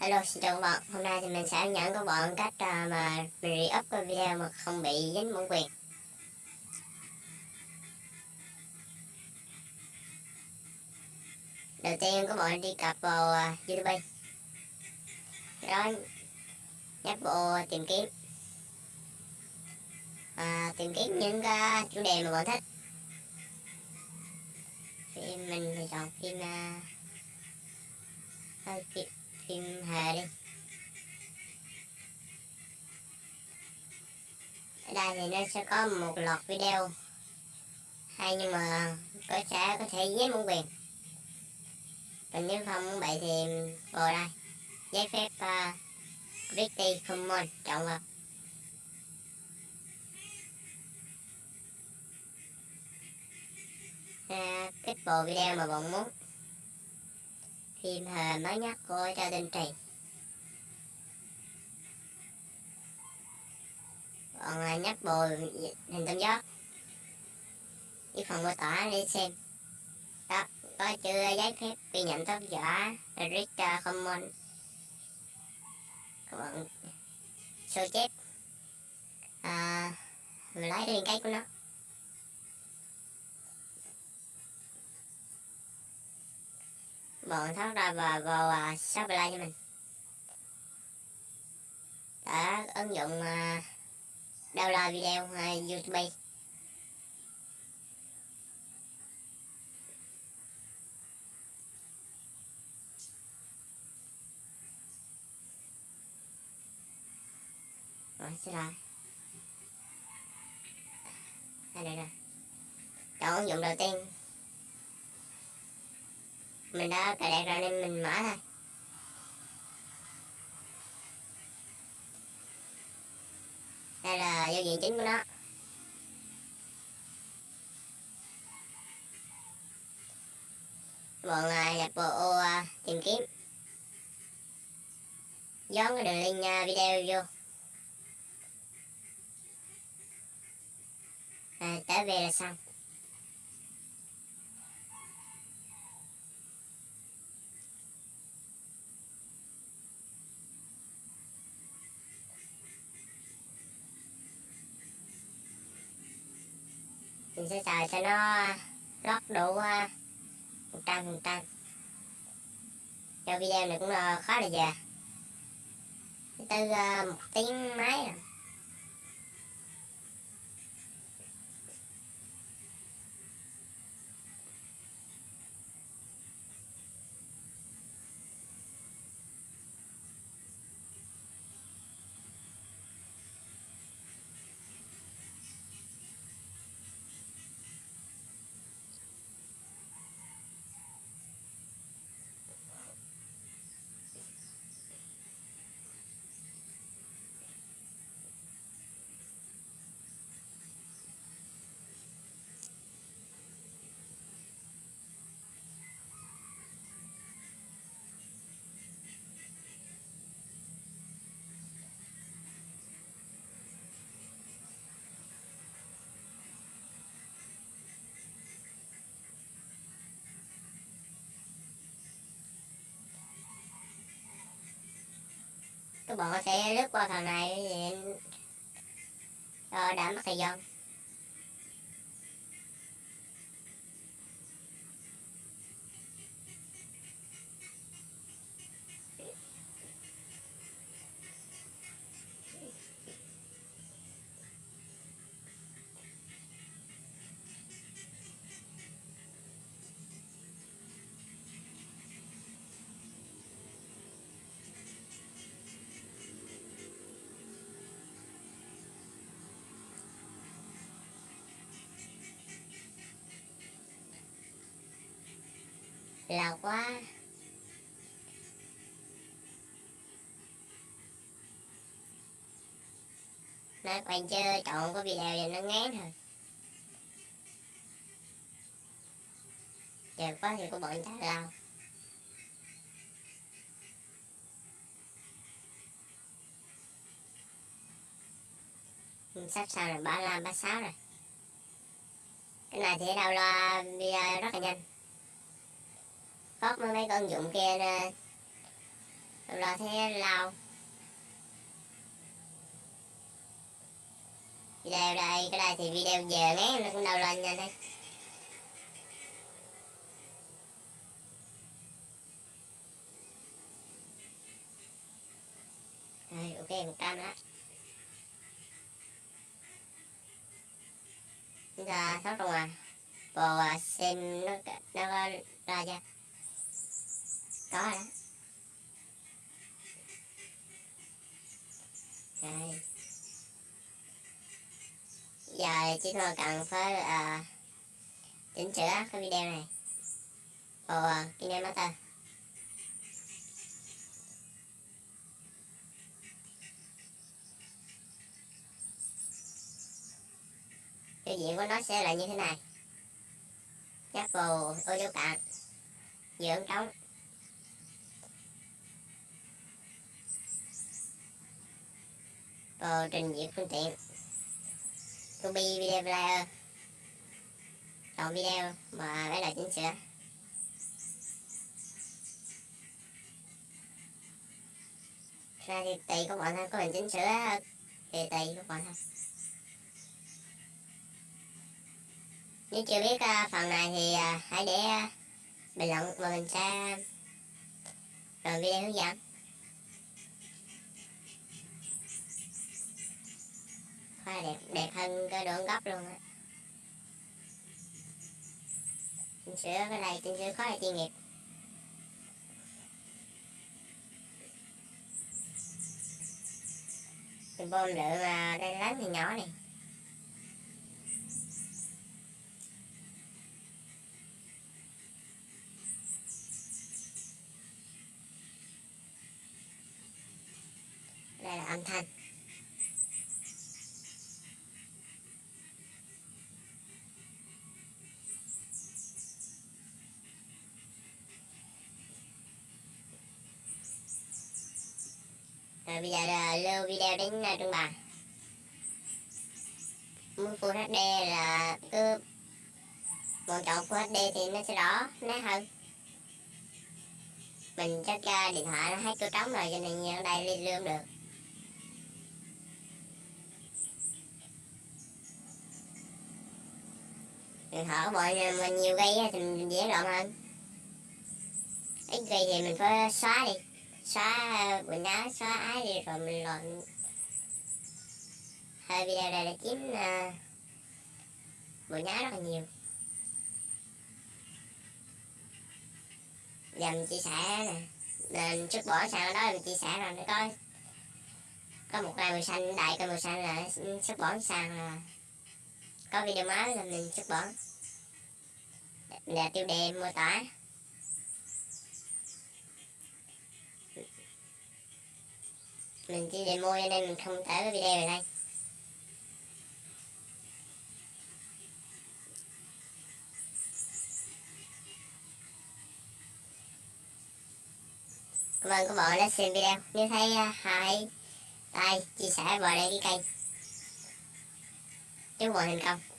Hello, xin chào các bạn. Hôm nay thì mình sẽ hướng dẫn các bạn cách uh, mà mình re-up cái video mà không bị dính bản quyền. Đầu tiên các bạn đi cập vào uh, YouTube. Đó, nhấp bộ tìm kiếm. À, tìm kiếm những cái chủ đề mà bạn thích. Phim mình thì chọn phim à, uh, phim phim hề đi. Ở đây thì nó sẽ có một loạt video. Hay nhưng mà có sẽ có thể giấy muốn quyền còn nếu không muốn vậy thì vào đây. Giấy phép à, uh, Creative Commons chọn vào. À, uh, kích bộ video mà bạn muốn phim hề mới nhất của Châu Tinh Trì. Còn à, nhắc bồi hình tam giác. Với phần mô tả đi xem. Đó có chữ giấy phép ghi nhận tác giả Richard Common? Các bạn sơ chép. À, mình lấy liên kết của nó. Bọn thoát ra và vào uh, Shopify cho mình. Đã ứng dụng uh, download video uh, YouTube. Rồi xin lỗi. Đây đây đây. Chọn ứng dụng đầu tiên mình đã cài đặt rồi nên mình mở thôi đây là giao diện chính của nó. Bọn là nhập vào ô uh, tìm kiếm. Dán cái đường link uh, video vô. À, tới về là xong. Mình sẽ chờ cho nó lót đủ à, một trăm, phần trăm. Cho video này cũng ờ, khá là dài từ ờ, một tiếng mấy rồi. Các bạn sẽ lướt qua phần này để đảm bảo thời gian. Lâu quá nói quay chơi chọn có video thì nó ngán thôi. Giờ quá thì của bọn chắc lao sắp sau là 35, 36 rồi. Cái này thì đâu loa video rất là nhanh có mấy ứng dụng kia nè rồi thế lao video đây, cái đây thì video giờ ngán nó cũng đâu lên nha đây rồi ok, một trăm đó. Bây giờ sáu rồi ngoài bò xem nó nó ra chưa có đó rồi. Giờ chỉ còn cần phải uh, chỉnh sửa cái video này. Vào uh, KineMaster cái diện của nó sẽ là như thế này. Chắc vào ô dấu cạn. Dưỡng trống. Vào trình duyệt phương tiện. Copy video player. Chọn video mà lấy lại chỉnh sửa ra thì tùy các bạn thôi có mình chỉnh sửa thì tùy các bạn thôi nếu chưa biết uh, phần này thì uh, hãy để uh, bình luận và mình sẽ làm video hướng dẫn. Hoa đẹp đẹp hơn cái đường gốc luôn á. Chỉnh sửa cái này, chỉnh sửa khó là chuyên nghiệp. Mình bơm lượng là đây lớn thì nhỏ này. Đây là âm thanh. Rồi bây giờ là lưu video đến à, trung bàn muốn Full HD là cứ một chọn Full HD thì nó sẽ rõ nét hơn. Mình chắc uh, điện thoại nó hết chỗ trống rồi cho nên ở đây lên lương được. Điện thoại của bọn mình nhiều gây thì mình dễ lộn hơn. Ít gây thì mình phải xóa đi xóa quần áo xóa ái đi rồi mình lộn. Hai video này là chiếm uh, ờ, quần áo rất là nhiều. Giờ mình chia sẻ nè. Nên xuất bỏ sang đó mình chia sẻ rồi nó có có một cây màu xanh đại cái màu xanh là xuất bỏ sang là có video mới là mình xuất bỏ. Là tiêu đề mô tả. Mình chỉ demo cho nên mình không tải cái video này. Đây cảm ơn các bạn đã xem video. Nếu thấy à, uh, hãy like chia sẻ vào đây cái kênh. Chúc mọi thành công.